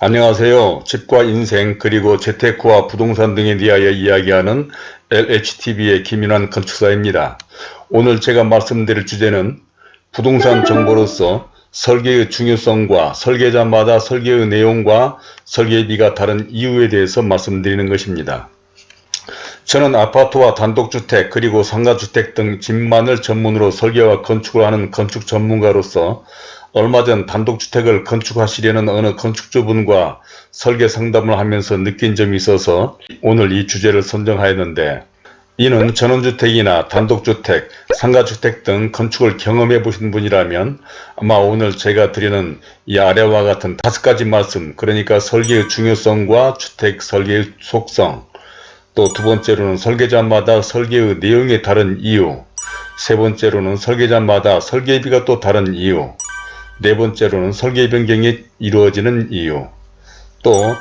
안녕하세요. 집과 인생 그리고 재테크와 부동산 등에 대하여 이야기하는 LHTV의 김인환 건축사입니다. 오늘 제가 말씀드릴 주제는 부동산 정보로서 설계의 중요성과 설계자마다 설계의 내용과 설계비가 다른 이유에 대해서 말씀드리는 것입니다. 저는 아파트와 단독주택 그리고 상가주택 등 집만을 전문으로 설계와 건축을 하는 건축 전문가로서 얼마 전 단독주택을 건축하시려는 어느 건축주분과 설계 상담을 하면서 느낀 점이 있어서 오늘 이 주제를 선정하였는데 이는 전원주택이나 단독주택, 상가주택 등 건축을 경험해 보신 분이라면 아마 오늘 제가 드리는 이 아래와 같은 다섯 가지 말씀 그러니까 설계의 중요성과 주택 설계의 속성 또 두 번째로는 설계자마다 설계의 내용이 다른 이유 세 번째로는 설계자마다 설계비가 또 다른 이유 네 번째로는 설계 변경이 이루어지는 이유 또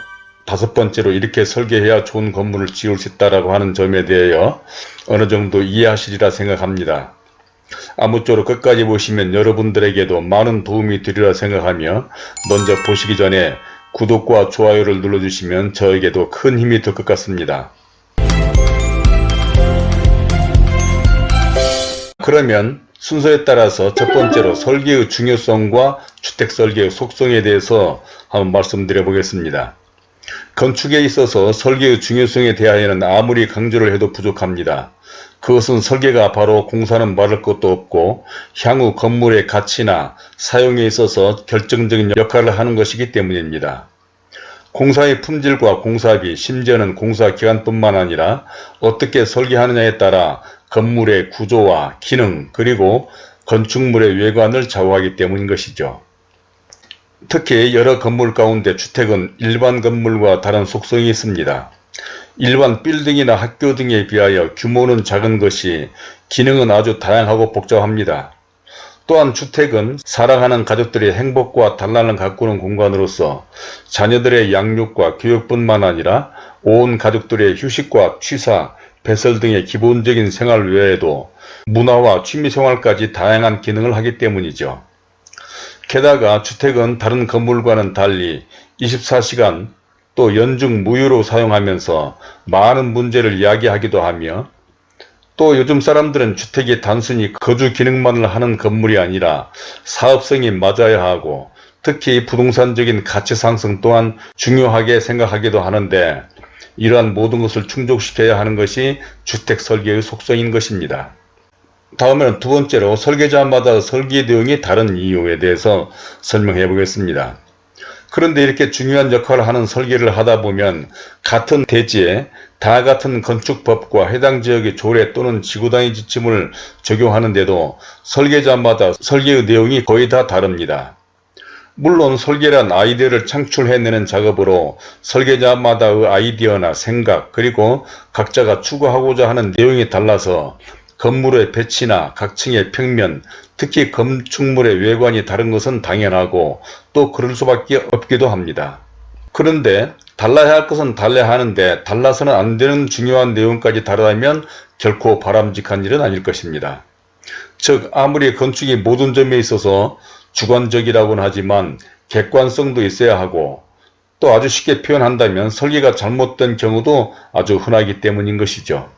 다섯 번째로 이렇게 설계해야 좋은 건물을 지을 수 있다고 하는 점에 대하여 어느 정도 이해하시리라 생각합니다. 아무쪼록 끝까지 보시면 여러분들에게도 많은 도움이 되리라 생각하며 먼저 보시기 전에 구독과 좋아요를 눌러주시면 저에게도 큰 힘이 될 것 같습니다. 그러면 순서에 따라서 첫 번째로 설계의 중요성과 주택설계의 속성에 대해서 한번 말씀드려 보겠습니다. 건축에 있어서 설계의 중요성에 대하여는 아무리 강조를 해도 부족합니다. 그것은 설계가 바로 공사는 말할 것도 없고 향후 건물의 가치나 사용에 있어서 결정적인 역할을 하는 것이기 때문입니다. 공사의 품질과 공사비, 심지어는 공사 기간뿐만 아니라 어떻게 설계하느냐에 따라 건물의 구조와 기능 그리고 건축물의 외관을 좌우하기 때문인 것이죠. 특히 여러 건물 가운데 주택은 일반 건물과 다른 속성이 있습니다. 일반 빌딩이나 학교 등에 비하여 규모는 작은 것이 기능은 아주 다양하고 복잡합니다. 또한 주택은 사랑하는 가족들의 행복과 단란을 가꾸는 공간으로서 자녀들의 양육과 교육뿐만 아니라 온 가족들의 휴식과 취사, 배설 등의 기본적인 생활 외에도 문화와 취미생활까지 다양한 기능을 하기 때문이죠. 게다가 주택은 다른 건물과는 달리 24시간 또 연중 무휴로 사용하면서 많은 문제를 이야기하기도 하며 또 요즘 사람들은 주택이 단순히 거주 기능만을 하는 건물이 아니라 사업성이 맞아야 하고 특히 부동산적인 가치 상승 또한 중요하게 생각하기도 하는데 이러한 모든 것을 충족시켜야 하는 것이 주택 설계의 속성인 것입니다. 다음에는 두 번째로 설계자마다 설계 내용이 다른 이유에 대해서 설명해 보겠습니다. 그런데 이렇게 중요한 역할을 하는 설계를 하다 보면 같은 대지에 다 같은 건축법과 해당 지역의 조례 또는 지구단위 지침을 적용하는데도 설계자마다 설계의 내용이 거의 다 다릅니다. 물론 설계란 아이디어를 창출해내는 작업으로 설계자마다의 아이디어나 생각 그리고 각자가 추구하고자 하는 내용이 달라서 건물의 배치나 각층의 평면 특히 건축물의 외관이 다른 것은 당연하고 또 그럴 수밖에 없기도 합니다. 그런데 달라야 할 것은 달라야 하는데 달라서는 안 되는 중요한 내용까지 다르다면 결코 바람직한 일은 아닐 것입니다. 즉 아무리 건축이 모든 점에 있어서 주관적이라고는 하지만 객관성도 있어야 하고 또 아주 쉽게 표현한다면 설계가 잘못된 경우도 아주 흔하기 때문인 것이죠.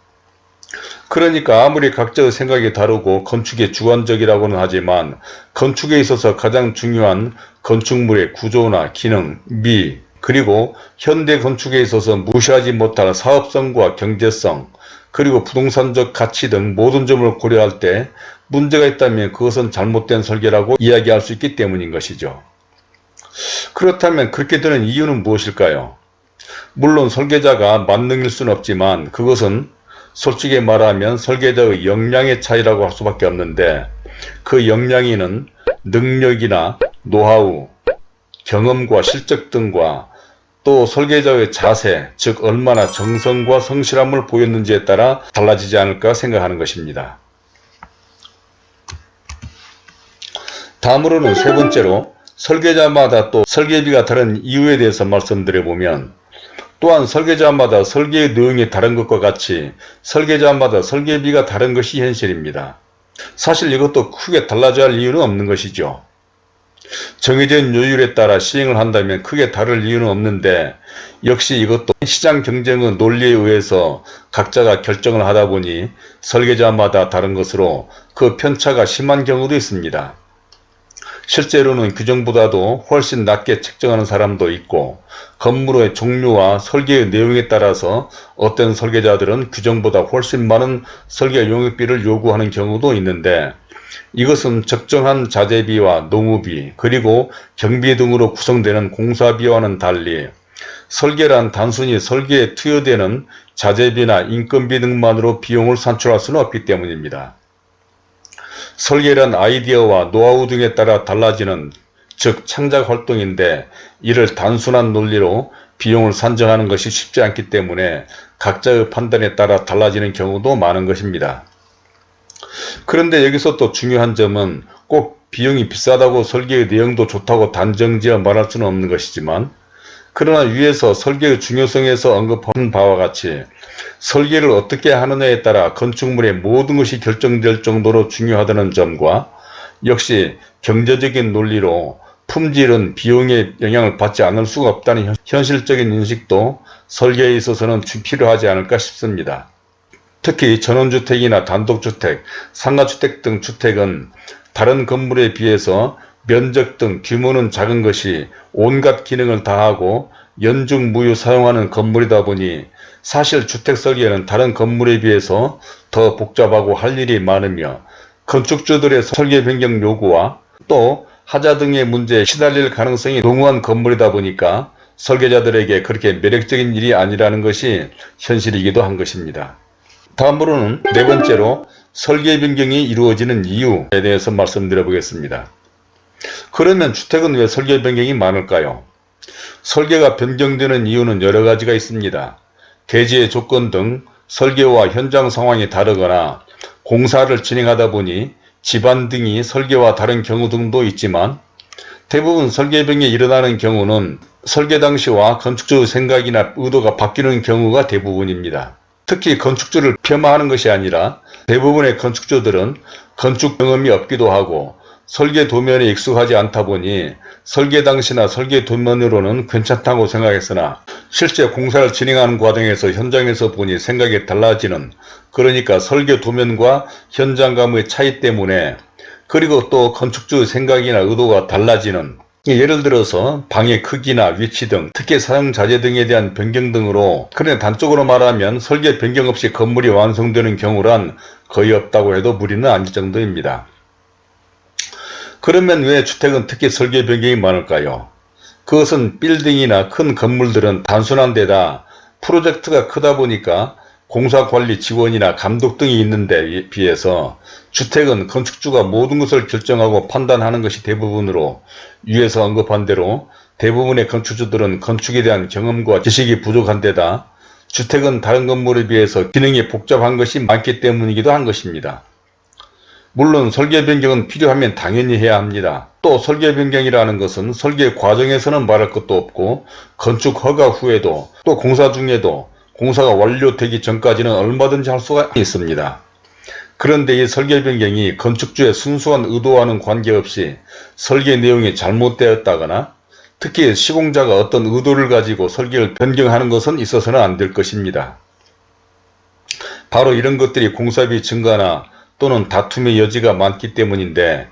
그러니까 아무리 각자의 생각이 다르고 건축이 주관적이라고는 하지만 건축에 있어서 가장 중요한 건축물의 구조나 기능, 미, 그리고 현대 건축에 있어서 무시하지 못할 사업성과 경제성, 그리고 부동산적 가치 등 모든 점을 고려할 때 문제가 있다면 그것은 잘못된 설계라고 이야기할 수 있기 때문인 것이죠. 그렇다면 그렇게 되는 이유는 무엇일까요? 물론 설계자가 만능일 수는 없지만 그것은 솔직히 말하면 설계자의 역량의 차이라고 할 수밖에 없는데 그 역량이는 능력이나 노하우, 경험과 실적 등과 또 설계자의 자세, 즉 얼마나 정성과 성실함을 보였는지에 따라 달라지지 않을까 생각하는 것입니다. 다음으로는 세 번째로 설계자마다 또 설계비가 다른 이유에 대해서 말씀드려보면 또한 설계자마다 설계의 내용이 다른 것과 같이 설계자마다 설계비가 다른 것이 현실입니다. 사실 이것도 크게 달라져야 할 이유는 없는 것이죠. 정해진 요율에 따라 시행을 한다면 크게 다를 이유는 없는데 역시 이것도 시장 경쟁의 논리에 의해서 각자가 결정을 하다 보니 설계자마다 다른 것으로 그 편차가 심한 경우도 있습니다. 실제로는 규정보다도 훨씬 낮게 책정하는 사람도 있고 건물의 종류와 설계의 내용에 따라서 어떤 설계자들은 규정보다 훨씬 많은 설계 용역비를 요구하는 경우도 있는데 이것은 적정한 자재비와 노무비 그리고 경비 등으로 구성되는 공사비와는 달리 설계란 단순히 설계에 투여되는 자재비나 인건비 등만으로 비용을 산출할 수는 없기 때문입니다. 설계란 아이디어와 노하우 등에 따라 달라지는 즉 창작 활동인데 이를 단순한 논리로 비용을 산정하는 것이 쉽지 않기 때문에 각자의 판단에 따라 달라지는 경우도 많은 것입니다. 그런데 여기서 또 중요한 점은 꼭 비용이 비싸다고 설계의 내용도 좋다고 단정지어 말할 수는 없는 것이지만 그러나 위에서 설계의 중요성에서 언급한 바와 같이 설계를 어떻게 하느냐에 따라 건축물의 모든 것이 결정될 정도로 중요하다는 점과 역시 경제적인 논리로 품질은 비용의 영향을 받지 않을 수가 없다는 현실적인 인식도 설계에 있어서는 필요하지 않을까 싶습니다. 특히 전원주택이나 단독주택, 상가주택 등 주택은 다른 건물에 비해서 면적 등 규모는 작은 것이 온갖 기능을 다하고 연중무휴 사용하는 건물이다 보니 사실 주택 설계는 다른 건물에 비해서 더 복잡하고 할 일이 많으며 건축주들의 설계 변경 요구와 또 하자 등의 문제에 시달릴 가능성이 농후한 건물이다 보니까 설계자들에게 그렇게 매력적인 일이 아니라는 것이 현실이기도 한 것입니다. 다음으로는 네 번째로 설계 변경이 이루어지는 이유에 대해서 말씀드려 보겠습니다. 그러면 주택은 왜 설계 변경이 많을까요? 설계가 변경되는 이유는 여러 가지가 있습니다. 대지의 조건 등 설계와 현장 상황이 다르거나 공사를 진행하다 보니 집안 등이 설계와 다른 경우 등도 있지만 대부분 설계병이 일어나는 경우는 설계 당시와 건축주의 생각이나 의도가 바뀌는 경우가 대부분입니다. 특히 건축주를 폄하하는 것이 아니라 대부분의 건축주들은 건축 경험이 없기도 하고 설계 도면에 익숙하지 않다 보니 설계 당시나 설계 도면으로는 괜찮다고 생각했으나 실제 공사를 진행하는 과정에서 현장에서 보니 생각이 달라지는 그러니까 설계 도면과 현장감의 차이 때문에 그리고 또 건축주의 생각이나 의도가 달라지는 예를 들어서 방의 크기나 위치 등 특히 사용 자재 등에 대한 변경 등으로 그냥 단적으로 말하면 설계 변경 없이 건물이 완성되는 경우란 거의 없다고 해도 무리는 아닐 정도입니다. 그러면 왜 주택은 특히 설계 변경이 많을까요? 그것은 빌딩이나 큰 건물들은 단순한 데다 프로젝트가 크다 보니까 공사관리 직원이나 감독 등이 있는 데 비해서 주택은 건축주가 모든 것을 결정하고 판단하는 것이 대부분으로 위에서 언급한 대로 대부분의 건축주들은 건축에 대한 경험과 지식이 부족한 데다 주택은 다른 건물에 비해서 기능이 복잡한 것이 많기 때문이기도 한 것입니다. 물론 설계 변경은 필요하면 당연히 해야 합니다. 또 설계 변경이라는 것은 설계 과정에서는 말할 것도 없고 건축 허가 후에도 또 공사 중에도 공사가 완료되기 전까지는 얼마든지 할 수가 있습니다. 그런데 이 설계 변경이 건축주의 순수한 의도와는 관계없이 설계 내용이 잘못되었다거나 특히 시공자가 어떤 의도를 가지고 설계를 변경하는 것은 있어서는 안 될 것입니다. 바로 이런 것들이 공사비 증가나 또는 다툼의 여지가 많기 때문인데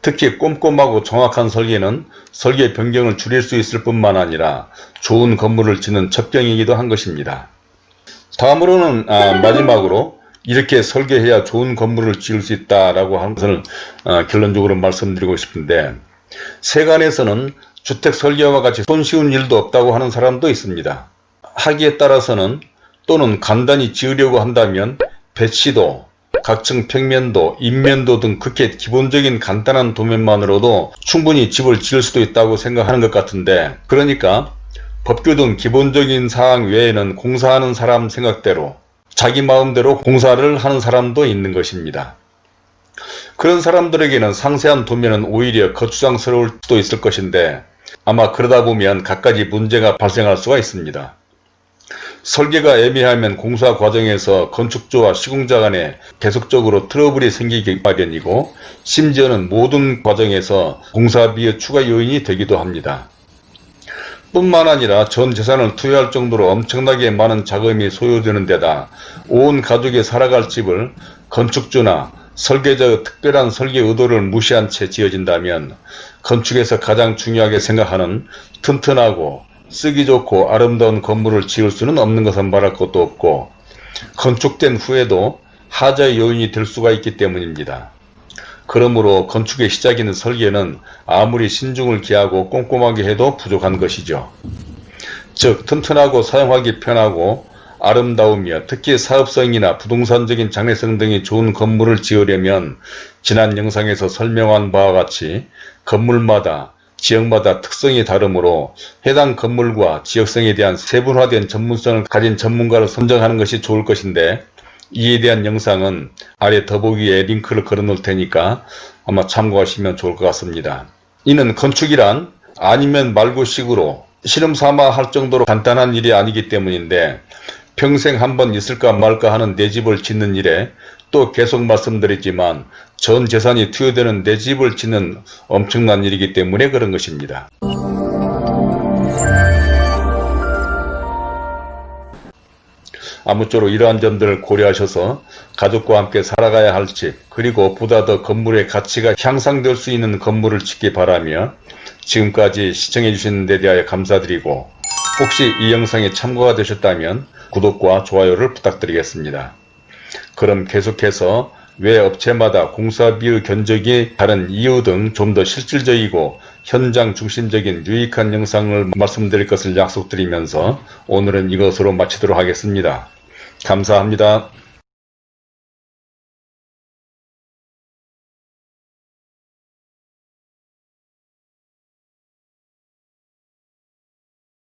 특히 꼼꼼하고 정확한 설계는 설계 변경을 줄일 수 있을 뿐만 아니라 좋은 건물을 짓는 첩경이기도 한 것입니다. 다음으로는 아, 마지막으로 이렇게 설계해야 좋은 건물을 지을 수 있다라고 하는 것을 어, 결론적으로 말씀드리고 싶은데 세간에서는 주택 설계와 같이 손쉬운 일도 없다고 하는 사람도 있습니다. 하기에 따라서는 또는 간단히 지으려고 한다면 배치도 각층 평면도, 인면도 등 그렇게 기본적인 간단한 도면만으로도 충분히 집을 지을 수도 있다고 생각하는 것 같은데 그러니까 법규 등 기본적인 사항 외에는 공사하는 사람 생각대로 자기 마음대로 공사를 하는 사람도 있는 것입니다. 그런 사람들에게는 상세한 도면은 오히려 거추장스러울 수도 있을 것인데 아마 그러다 보면 갖가지 문제가 발생할 수가 있습니다. 설계가 애매하면 공사 과정에서 건축주와 시공자 간에 계속적으로 트러블이 생기기 마련이고 심지어는 모든 과정에서 공사비의 추가 요인이 되기도 합니다. 뿐만 아니라 전 재산을 투여할 정도로 엄청나게 많은 자금이 소요되는 데다 온 가족이 살아갈 집을 건축주나 설계자의 특별한 설계 의도를 무시한 채 지어진다면 건축에서 가장 중요하게 생각하는 튼튼하고 쓰기 좋고 아름다운 건물을 지을 수는 없는 것은 말할 것도 없고 건축된 후에도 하자의 요인이 될 수가 있기 때문입니다. 그러므로 건축의 시작인 설계는 아무리 신중을 기하고 꼼꼼하게 해도 부족한 것이죠. 즉 튼튼하고 사용하기 편하고 아름다우며 특히 사업성이나 부동산적인 장래성 등이 좋은 건물을 지으려면 지난 영상에서 설명한 바와 같이 건물마다 지역마다 특성이 다르므로 해당 건물과 지역성에 대한 세분화된 전문성을 가진 전문가를 선정하는 것이 좋을 것인데 이에 대한 영상은 아래 더보기에 링크를 걸어 놓을 테니까 아마 참고하시면 좋을 것 같습니다. 이는 건축이란 아니면 말고식으로 실험삼아 할 정도로 간단한 일이 아니기 때문인데 평생 한번 있을까 말까 하는 내 집을 짓는 일에 또 계속 말씀드렸지만 전 재산이 투여되는 내 집을 짓는 엄청난 일이기 때문에 그런 것입니다. 아무쪼록 이러한 점들을 고려하셔서 가족과 함께 살아가야 할 집, 그리고 보다 더 건물의 가치가 향상될 수 있는 건물을 짓기 바라며 지금까지 시청해 주신 데 대하여 감사드리고 혹시 이 영상이 참고가 되셨다면 구독과 좋아요를 부탁드리겠습니다. 그럼 계속해서 왜 업체마다 공사비의 견적이 다른 이유 등 좀 더 실질적이고 현장 중심적인 유익한 영상을 말씀드릴 것을 약속드리면서 오늘은 이것으로 마치도록 하겠습니다. 감사합니다.